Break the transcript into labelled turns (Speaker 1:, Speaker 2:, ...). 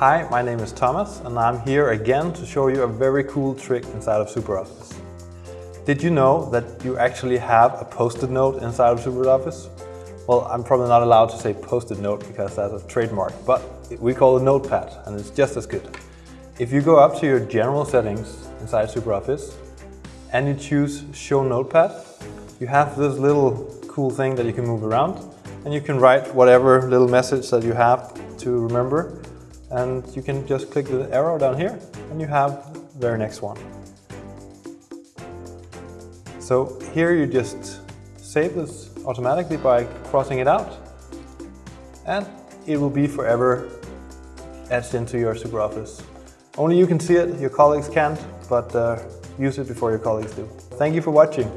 Speaker 1: Hi, my name is Thomas and I'm here again to show you a very cool trick inside of SuperOffice. Did you know that you actually have a post-it note inside of SuperOffice? Well, I'm probably not allowed to say post-it note because that's a trademark, but we call it Notepad and it's just as good. If you go up to your general settings inside SuperOffice and you choose Show Notepad, you have this little cool thing that you can move around and you can write whatever little message that you have to remember and you can just click the arrow down here and you have the very next one. So here you just save this automatically by crossing it out and it will be forever etched into your SuperOffice. Only you can see it, your colleagues can't, but uh, use it before your colleagues do. Thank you for watching.